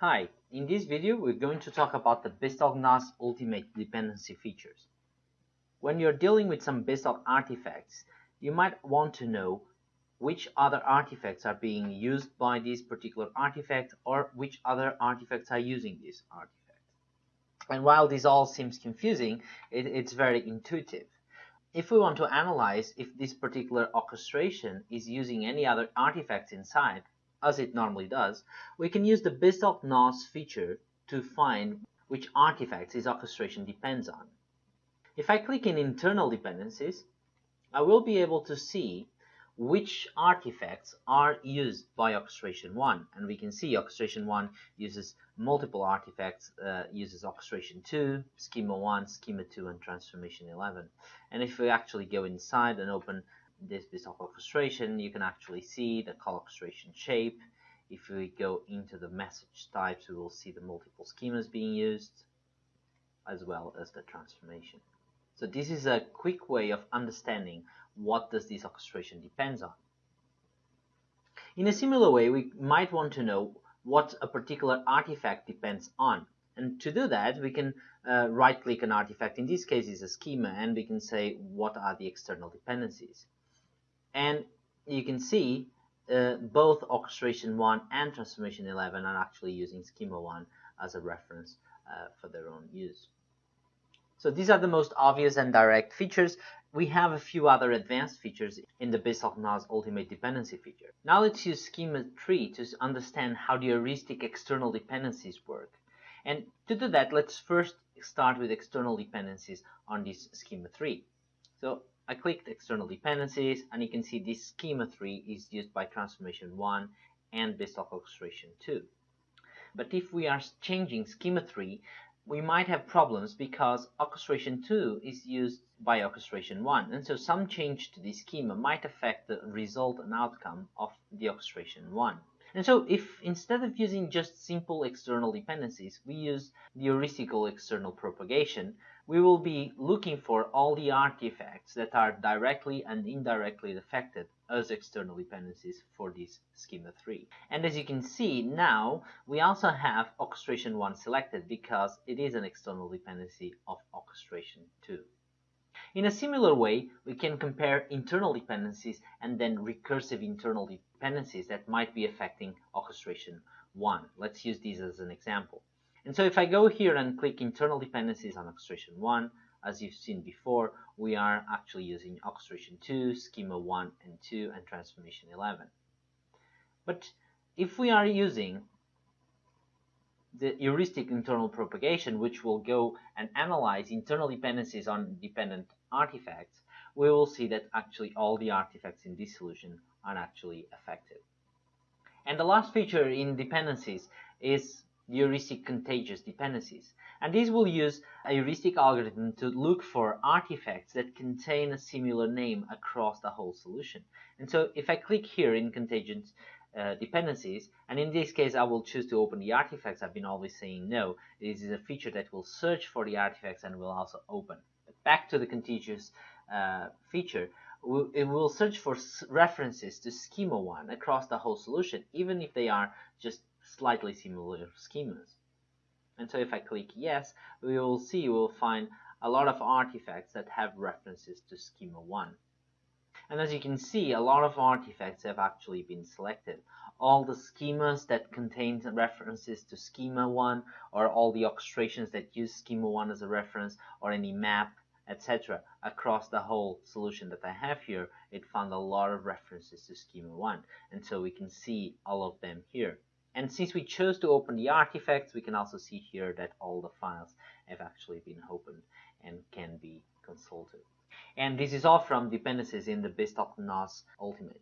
Hi, in this video we're going to talk about the BizTalk NoS Ultimate dependency features. When you're dealing with some BizTalk artifacts, you might want to know which other artifacts are being used by this particular artifact or which other artifacts are using this artifact. And while this all seems confusing, it, it's very intuitive. If we want to analyze if this particular orchestration is using any other artifacts inside, as it normally does, we can use the BizTalk NoS feature to find which artifacts this orchestration depends on. If I click in internal dependencies, I will be able to see which artifacts are used by orchestration 1 and we can see orchestration 1 uses multiple artifacts uh, uses orchestration 2 schema 1 schema 2 and transformation 11 and if we actually go inside and open this BizTalk orchestration you can actually see the orchestration shape if we go into the message types we will see the multiple schemas being used as well as the transformation so this is a quick way of understanding what does this orchestration depends on. In a similar way, we might want to know what a particular artifact depends on. And to do that, we can uh, right-click an artifact. In this case, is a schema, and we can say what are the external dependencies. And you can see uh, both orchestration 1 and transformation 11 are actually using schema 1 as a reference uh, for their own use. So these are the most obvious and direct features. We have a few other advanced features in the BizTalk NoS Ultimate Dependency feature. Now let's use Schema 3 to understand how the heuristic external dependencies work. And to do that, let's first start with external dependencies on this Schema 3. So I clicked external dependencies and you can see this Schema 3 is used by Transformation 1 and BizTalk Orchestration 2. But if we are changing Schema 3, we might have problems because orchestration 2 is used by orchestration 1 and so some change to the schema might affect the result and outcome of the orchestration 1. And so if instead of using just simple external dependencies we use the heuristical external propagation we will be looking for all the artifacts that are directly and indirectly affected as external dependencies for this schema 3. And as you can see now, we also have orchestration 1 selected because it is an external dependency of orchestration 2. In a similar way, we can compare internal dependencies and then recursive internal dependencies that might be affecting orchestration 1. Let's use these as an example. And so if I go here and click internal dependencies on orchestration 1, as you've seen before, we are actually using orchestration 2, schema 1 and 2, and transformation 11. But if we are using the heuristic internal propagation, which will go and analyze internal dependencies on dependent artifacts, we will see that actually all the artifacts in this solution are actually affected. And the last feature in dependencies is heuristic contagious dependencies. And these will use a heuristic algorithm to look for artifacts that contain a similar name across the whole solution. And so if I click here in contagious uh, dependencies, and in this case I will choose to open the artifacts, I've been always saying no. This is a feature that will search for the artifacts and will also open. But back to the contagious uh, feature, it will search for references to schema 1 across the whole solution, even if they are just slightly similar schemas. And so if I click yes, we will see, we'll find a lot of artifacts that have references to schema 1. And as you can see, a lot of artifacts have actually been selected. All the schemas that contain references to schema 1, or all the orchestrations that use schema 1 as a reference, or any map, etc. across the whole solution that I have here, it found a lot of references to schema 1. And so we can see all of them here. And since we chose to open the artifacts, we can also see here that all the files have actually been opened and can be consulted. And this is all from dependencies in the BizTalk NoS Ultimate.